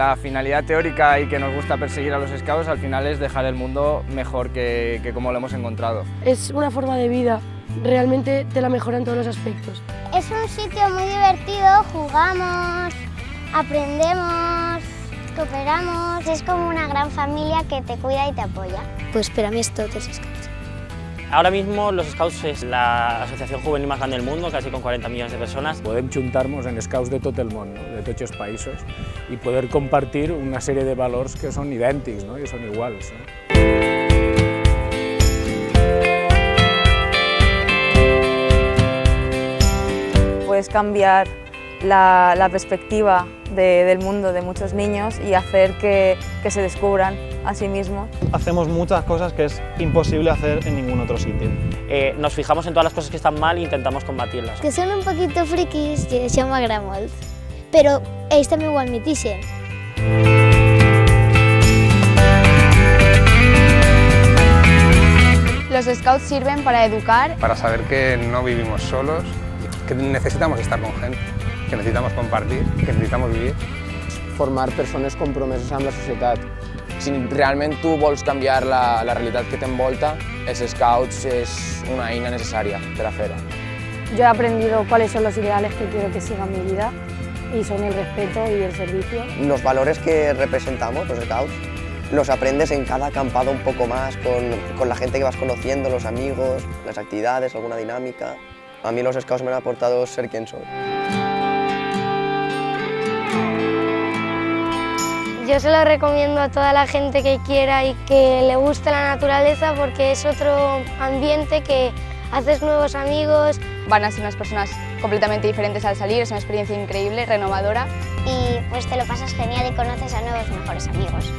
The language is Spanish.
La finalidad teórica y que nos gusta perseguir a los scouts al final es dejar el mundo mejor que, que como lo hemos encontrado. Es una forma de vida, realmente te la mejora en todos los aspectos. Es un sitio muy divertido, jugamos, aprendemos, cooperamos, es como una gran familia que te cuida y te apoya. Pues per a mi és tot els Scouts. Ahora mismo los Scouts es la asociación juvenil más grande del mundo, casi con 40 millones de personas. Podem juntar-nos en scouts de tot el món, no? de tots els països, i poder compartir una sèrie de valors que són idèntics no? i són iguals. No? Puedes cambiar la, la perspectiva de- del mundo de muchos niños y hacer que, que se descubran a sí mismos. Hacemos muchas cosas que es imposible hacer en ningún otro sitio. Eh, nos fijamos en todas las cosas que están mal e intentamos combatirlas. Que són un poquito friquis i això m'agrada molt. Però ells també ho admitixen. Los scouts sirven para educar para saber que no vivimos solos, que necesitamos estar con gente, que necesitamos compartir, que necesitamos vivir. formar persones compromeses amb la societat. Si realment tu vols canviar la, la realitat que t'envolta, els scouts és una eina necessària per a fer-ho. Yo he aprendido cuáles son los ideales que quiero que sigan mi vida y son el respeto y el servicio. Los valores que representamos, los scouts, los aprendes en cada acampado un poco más, con, con la gente que vas conociendo, los amigos, las actividades, alguna dinámica. A mí los scouts me han aportado ser quien soy. Yo se lo recomiendo a toda la gente que quiera y que le guste la naturaleza porque es otro ambiente que haces nuevos amigos van a ser unas personas completamente diferentes al salir, es una experiencia increíble, renovadora. y pues te lo pasas genial y conoces a nuevos mejores amigos.